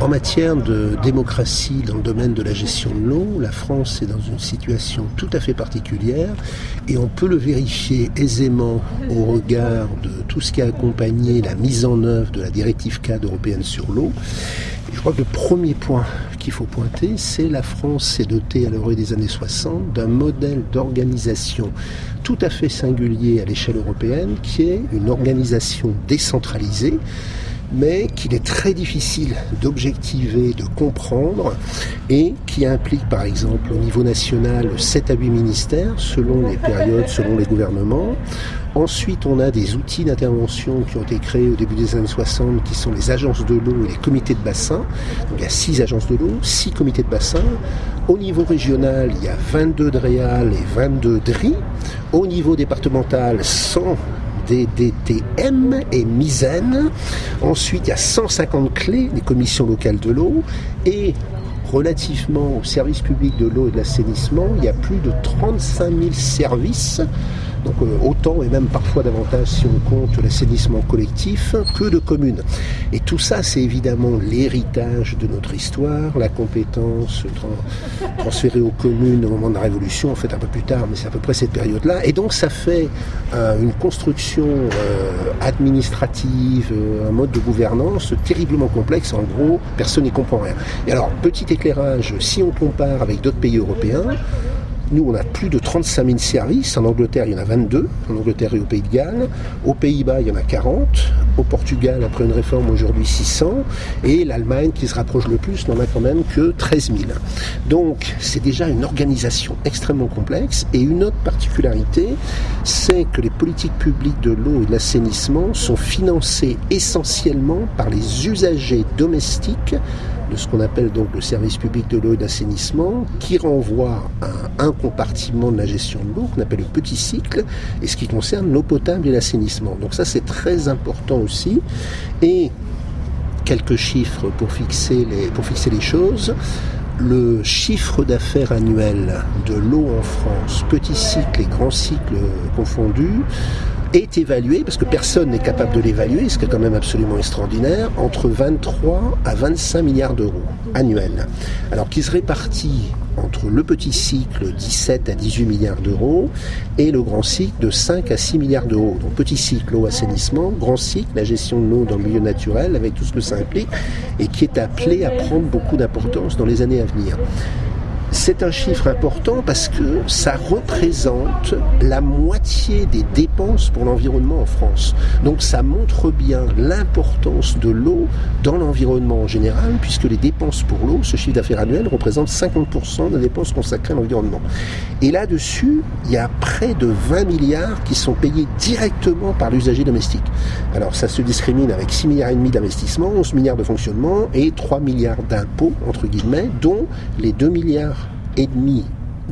En matière de démocratie dans le domaine de la gestion de l'eau, la France est dans une situation tout à fait particulière et on peut le vérifier aisément au regard de tout ce qui a accompagné la mise en œuvre de la directive cadre européenne sur l'eau. Je crois que le premier point qu'il faut pointer, c'est la France s'est dotée à l'orée des années 60 d'un modèle d'organisation tout à fait singulier à l'échelle européenne qui est une organisation décentralisée mais qu'il est très difficile d'objectiver, de comprendre, et qui implique par exemple au niveau national 7 à 8 ministères, selon les périodes, selon les gouvernements. Ensuite, on a des outils d'intervention qui ont été créés au début des années 60, qui sont les agences de l'eau et les comités de bassin. Donc il y a 6 agences de l'eau, 6 comités de bassin. Au niveau régional, il y a 22 DREAL et 22 DRI. Au niveau départemental, 100 DDTM et MISEN. Ensuite, il y a 150 clés des commissions locales de l'eau. Et relativement au service public de l'eau et de l'assainissement, il y a plus de 35 000 services donc euh, autant et même parfois davantage si on compte l'assainissement collectif que de communes. Et tout ça, c'est évidemment l'héritage de notre histoire, la compétence transférée aux communes au moment de la Révolution, en fait un peu plus tard, mais c'est à peu près cette période-là. Et donc ça fait euh, une construction euh, administrative, un mode de gouvernance terriblement complexe. En gros, personne n'y comprend rien. Et alors, petit éclairage, si on compare avec d'autres pays européens, nous, on a plus de 35 000 services. En Angleterre, il y en a 22. En Angleterre et au Pays de Galles. Aux Pays-Bas, il y en a 40. Au Portugal, après une réforme, aujourd'hui 600. Et l'Allemagne, qui se rapproche le plus, n'en a quand même que 13 000. Donc, c'est déjà une organisation extrêmement complexe. Et une autre particularité, c'est que les politiques publiques de l'eau et de l'assainissement sont financées essentiellement par les usagers domestiques de ce qu'on appelle donc le service public de l'eau et d'assainissement, qui renvoie à un compartiment de la gestion de l'eau qu'on appelle le petit cycle, et ce qui concerne l'eau potable et l'assainissement. Donc ça c'est très important aussi. Et quelques chiffres pour fixer les, pour fixer les choses. Le chiffre d'affaires annuel de l'eau en France, petit cycle et grand cycle confondus, est évalué, parce que personne n'est capable de l'évaluer, ce qui est quand même absolument extraordinaire, entre 23 à 25 milliards d'euros annuels. Alors qui se répartit entre le petit cycle 17 à 18 milliards d'euros et le grand cycle de 5 à 6 milliards d'euros? Donc petit cycle eau assainissement, grand cycle la gestion de l'eau dans le milieu naturel avec tout ce que ça implique et qui est appelé à prendre beaucoup d'importance dans les années à venir. C'est un chiffre important parce que ça représente la moitié des dépenses pour l'environnement en France. Donc ça montre bien l'importance de l'eau dans l'environnement en général, puisque les dépenses pour l'eau, ce chiffre d'affaires annuel, représente 50% des dépenses consacrées à l'environnement. Et là-dessus, il y a près de 20 milliards qui sont payés directement par l'usager domestique. Alors ça se discrimine avec 6 milliards et demi d'investissement, 11 milliards de fonctionnement et 3 milliards d'impôts, entre guillemets, dont les 2 milliards et demi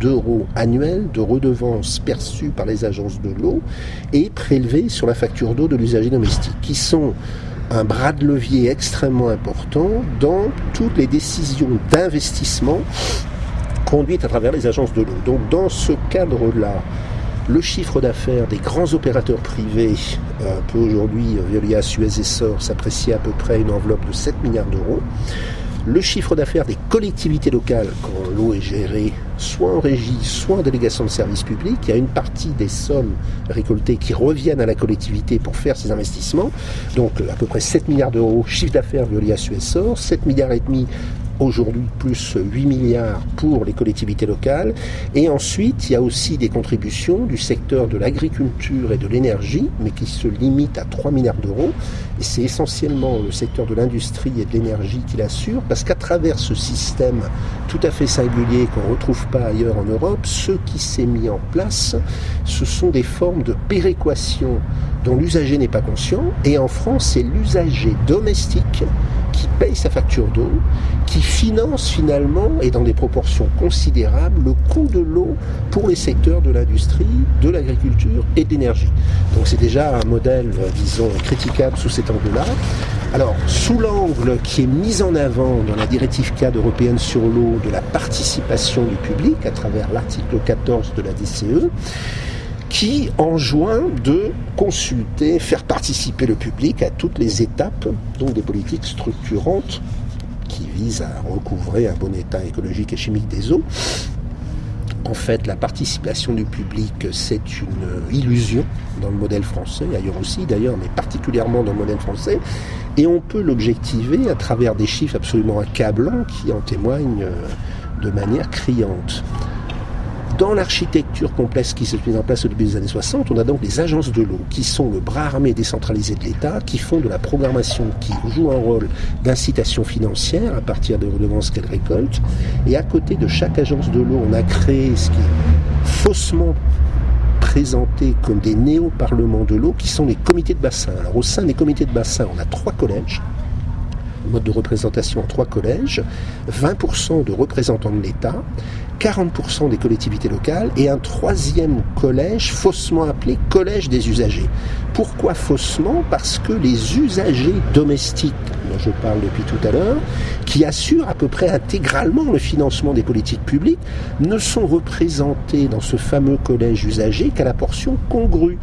d'euros annuels de redevances perçues par les agences de l'eau et prélevées sur la facture d'eau de l'usager domestique, qui sont un bras de levier extrêmement important dans toutes les décisions d'investissement conduites à travers les agences de l'eau. Donc dans ce cadre-là, le chiffre d'affaires des grands opérateurs privés euh, peut aujourd'hui, via Suez et SOR, s'apprécier à peu près une enveloppe de 7 milliards d'euros le chiffre d'affaires des collectivités locales, quand l'eau est gérée, soit en régie, soit en délégation de services publics, il y a une partie des sommes récoltées qui reviennent à la collectivité pour faire ces investissements. Donc à peu près 7 milliards d'euros chiffre d'affaires via Suessor, 7 milliards et demi aujourd'hui plus 8 milliards pour les collectivités locales. Et ensuite, il y a aussi des contributions du secteur de l'agriculture et de l'énergie, mais qui se limitent à 3 milliards d'euros. Et c'est essentiellement le secteur de l'industrie et de l'énergie qui l'assure, parce qu'à travers ce système tout à fait singulier qu'on ne retrouve pas ailleurs en Europe, ce qui s'est mis en place, ce sont des formes de péréquation dont l'usager n'est pas conscient. Et en France, c'est l'usager domestique qui paye sa facture d'eau, qui finance finalement, et dans des proportions considérables, le coût de l'eau pour les secteurs de l'industrie, de l'agriculture et de l'énergie. Donc c'est déjà un modèle, disons, critiquable sous cet angle-là. Alors, sous l'angle qui est mis en avant dans la directive cadre européenne sur l'eau de la participation du public à travers l'article 14 de la DCE, qui enjoint de consulter, faire participer le public à toutes les étapes, donc des politiques structurantes qui vise à recouvrer un bon état écologique et chimique des eaux. En fait, la participation du public, c'est une illusion dans le modèle français, ailleurs aussi d'ailleurs, mais particulièrement dans le modèle français. Et on peut l'objectiver à travers des chiffres absolument accablants qui en témoignent de manière criante. Dans l'architecture complexe qui s'est mise en place au début des années 60, on a donc des agences de l'eau qui sont le bras armé décentralisé de l'État, qui font de la programmation, qui jouent un rôle d'incitation financière à partir des redevances qu'elles récoltent. Et à côté de chaque agence de l'eau, on a créé ce qui est faussement présenté comme des néo-parlements de l'eau, qui sont les comités de bassin. Alors au sein des comités de bassin, on a trois collèges mode de représentation en trois collèges, 20% de représentants de l'État 40% des collectivités locales et un troisième collège faussement appelé collège des usagers. Pourquoi faussement? Parce que les usagers domestiques, dont je parle depuis tout à l'heure, qui assurent à peu près intégralement le financement des politiques publiques, ne sont représentés dans ce fameux collège usagers qu'à la portion congrue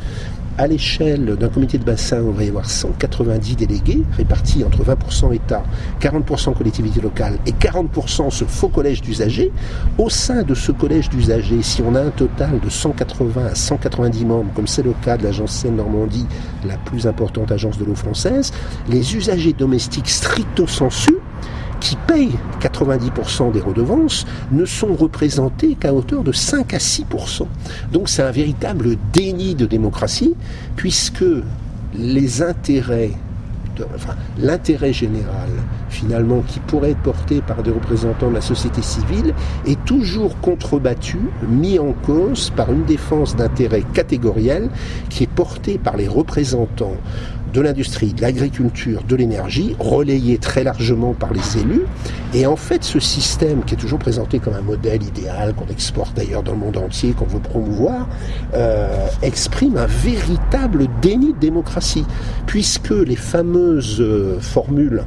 à l'échelle d'un comité de bassin, on va y avoir 190 délégués répartis entre 20% État, 40% collectivités locales et 40% ce faux collège d'usagers. Au sein de ce collège d'usagers, si on a un total de 180 à 190 membres, comme c'est le cas de l'agence Seine-Normandie, la plus importante agence de l'eau française, les usagers domestiques stricto sensu qui payent 90% des redevances ne sont représentés qu'à hauteur de 5 à 6%. Donc c'est un véritable déni de démocratie, puisque les intérêts, enfin l'intérêt général finalement qui pourrait être porté par des représentants de la société civile est toujours contrebattu, mis en cause par une défense d'intérêt catégoriel qui est portée par les représentants de l'industrie, de l'agriculture, de l'énergie, relayé très largement par les élus. Et en fait, ce système, qui est toujours présenté comme un modèle idéal, qu'on exporte d'ailleurs dans le monde entier, qu'on veut promouvoir, euh, exprime un véritable déni de démocratie, puisque les fameuses euh, formules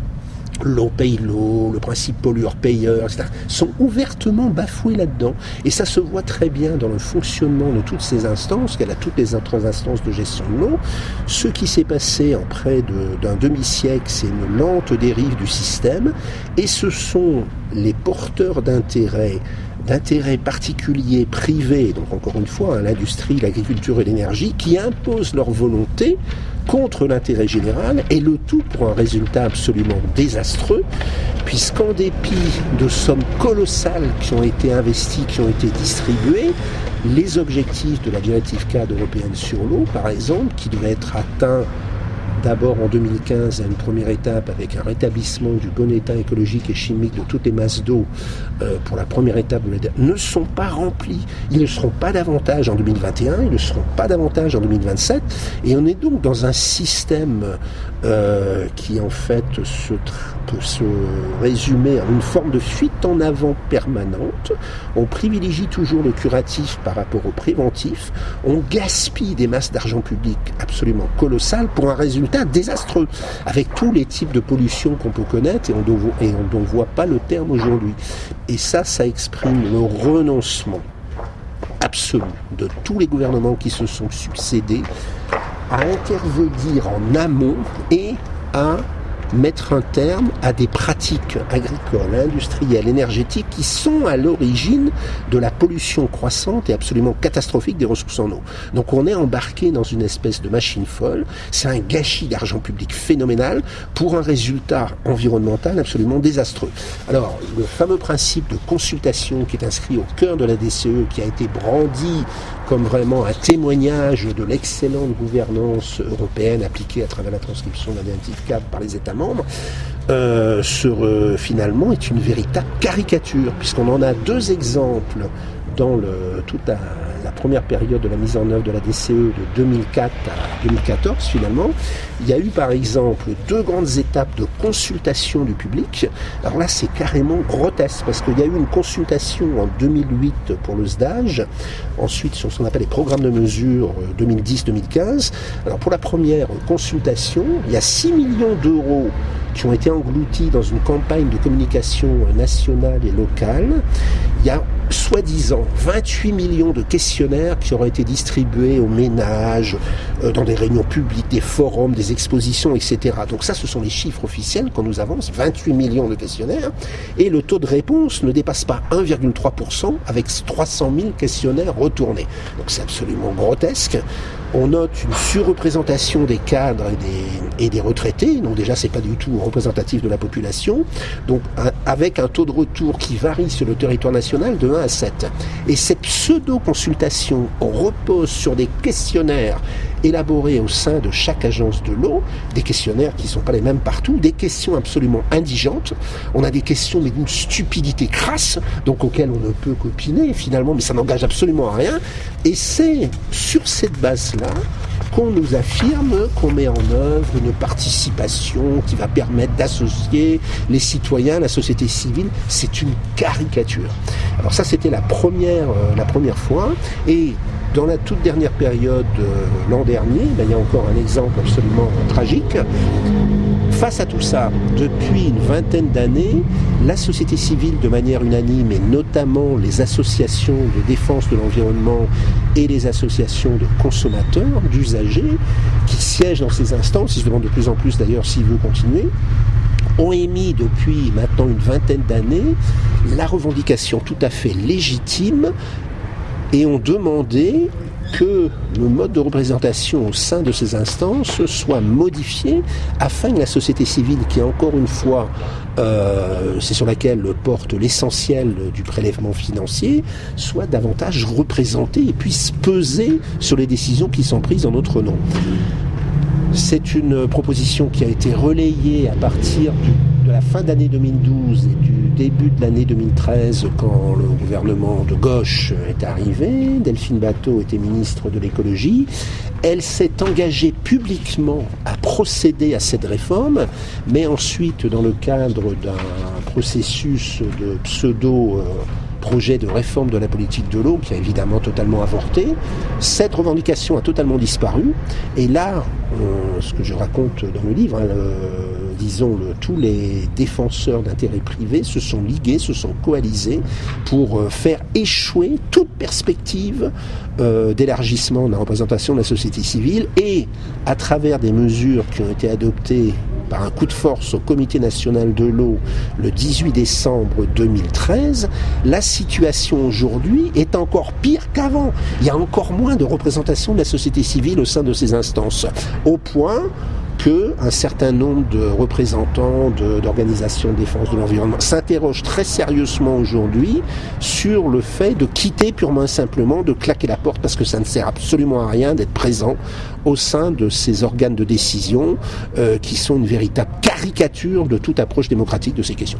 l'eau paye l'eau, le principe pollueur-payeur, etc., sont ouvertement bafoués là-dedans. Et ça se voit très bien dans le fonctionnement de toutes ces instances, qu'elle a toutes les autres instances de gestion de l'eau. Ce qui s'est passé en près d'un demi-siècle, c'est une lente dérive du système, et ce sont les porteurs d'intérêts d'intérêts particuliers, privés, donc encore une fois, hein, l'industrie, l'agriculture et l'énergie, qui imposent leur volonté contre l'intérêt général et le tout pour un résultat absolument désastreux puisqu'en dépit de sommes colossales qui ont été investies, qui ont été distribuées, les objectifs de la directive cadre européenne sur l'eau, par exemple, qui devaient être atteints d'abord en 2015 à une première étape avec un rétablissement du bon état écologique et chimique de toutes les masses d'eau euh, pour la première étape de ne sont pas remplis. Ils ne seront pas davantage en 2021, ils ne seront pas davantage en 2027 et on est donc dans un système euh, qui en fait se, peut se résumer en une forme de fuite en avant permanente. On privilégie toujours le curatif par rapport au préventif. On gaspille des masses d'argent public absolument colossales pour un résultat désastreux, avec tous les types de pollution qu'on peut connaître et on ne voit pas le terme aujourd'hui. Et ça, ça exprime le renoncement absolu de tous les gouvernements qui se sont succédés à intervenir en amont et à mettre un terme à des pratiques agricoles, industrielles, énergétiques qui sont à l'origine de la pollution croissante et absolument catastrophique des ressources en eau. Donc on est embarqué dans une espèce de machine folle, c'est un gâchis d'argent public phénoménal pour un résultat environnemental absolument désastreux. Alors le fameux principe de consultation qui est inscrit au cœur de la DCE, qui a été brandi comme vraiment un témoignage de l'excellente gouvernance européenne appliquée à travers la transcription de directive cadre par les États membres, euh, euh, finalement est une véritable caricature, puisqu'on en a deux exemples dans toute la, première période de la mise en œuvre de la DCE de 2004 à 2014 finalement, il y a eu par exemple deux grandes étapes de consultation du public. Alors là c'est carrément grotesque parce qu'il y a eu une consultation en 2008 pour le SDAGE, ensuite sur ce qu'on appelle les programmes de mesure 2010-2015. Alors pour la première consultation, il y a 6 millions d'euros qui ont été engloutis dans une campagne de communication nationale et locale. Il y a soi-disant 28 millions de questionnaires qui auraient été distribués aux ménages, euh, dans des réunions publiques, des forums, des expositions, etc. Donc ça, ce sont les chiffres officiels qu'on nous avance, 28 millions de questionnaires, et le taux de réponse ne dépasse pas 1,3% avec 300 000 questionnaires retournés. Donc c'est absolument grotesque on note une surreprésentation des cadres et des, retraités, donc déjà c'est pas du tout représentatif de la population, donc avec un taux de retour qui varie sur le territoire national de 1 à 7. Et cette pseudo-consultation repose sur des questionnaires élaborés au sein de chaque agence de l'eau, des questionnaires qui ne sont pas les mêmes partout, des questions absolument indigentes. On a des questions mais d'une stupidité crasse, donc auxquelles on ne peut qu'opiner finalement, mais ça n'engage absolument à rien. Et c'est sur cette base-là qu'on nous affirme qu'on met en œuvre une participation qui va permettre d'associer les citoyens, la société civile. C'est une caricature. Alors ça, c'était la première, euh, fois. Et dans la toute dernière période, euh, l'an dernier, ben, il y a encore un exemple absolument tragique. Face à tout ça, depuis une vingtaine d'années, la société civile, de manière unanime, et notamment les associations de défense de l'environnement et les associations de consommateurs, d'usagers, qui siègent dans ces instances, ils se demandent de plus en plus d'ailleurs s'ils veulent continuer, ont émis depuis maintenant une vingtaine d'années la revendication tout à fait légitime et ont demandé que le mode de représentation au sein de ces instances soit modifié afin que la société civile, qui encore une fois, euh, c'est sur laquelle porte l'essentiel du prélèvement financier, soit davantage représentée et puisse peser sur les décisions qui sont prises en notre nom. C'est une proposition qui a été relayée à partir de la fin d'année 2012 et du début de l'année 2013, quand le gouvernement de gauche est arrivé, Delphine Bateau était ministre de l'écologie, elle s'est engagée publiquement à procéder à cette réforme, mais ensuite, dans le cadre d'un processus de pseudo euh, projet de réforme de la politique de l'eau qui a évidemment totalement avorté. Cette revendication a totalement disparu. Et là, euh, ce que je raconte dans le livre, hein, disons, le, tous les défenseurs d'intérêts privés se sont ligués, se sont coalisés pour euh, faire échouer toute perspective euh, d'élargissement de la représentation de la société civile et à travers des mesures qui ont été adoptées par un coup de force au Comité national de l'eau le 18 décembre 2013, la situation aujourd'hui est encore pire qu'avant. Il y a encore moins de représentation de la société civile au sein de ces instances, au point qu'un certain nombre de représentants d'organisations de, défense de l'environnement s'interrogent très sérieusement aujourd'hui sur le fait de quitter purement et simplement, de claquer la porte parce que ça ne sert absolument à rien d'être présent au sein de ces organes de décision euh, qui sont une véritable caricature de toute approche démocratique de ces questions.